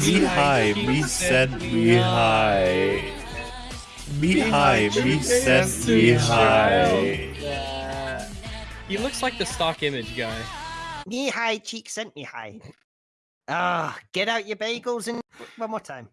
Me high, me sent me high. Me high, me sent me high. He looks like the stock image guy. Me high, cheek sent me high. Ah, get out your bagels and one more time.